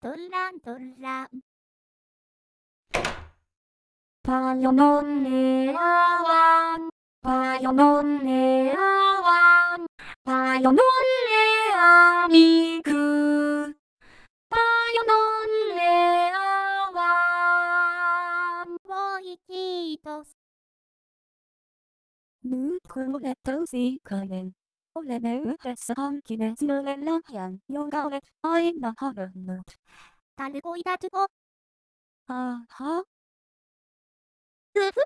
돌랑돌랑 바여놓은 내 아왕 바여놓은 내 아왕 바여놓은 내 아미그. 바여놓은 내 아왕 보이지도 누구의 도시가는 oleh uhdessan kinezlellah yang yogaret aina harunut. Talgoida tuko. Aha. Uhu.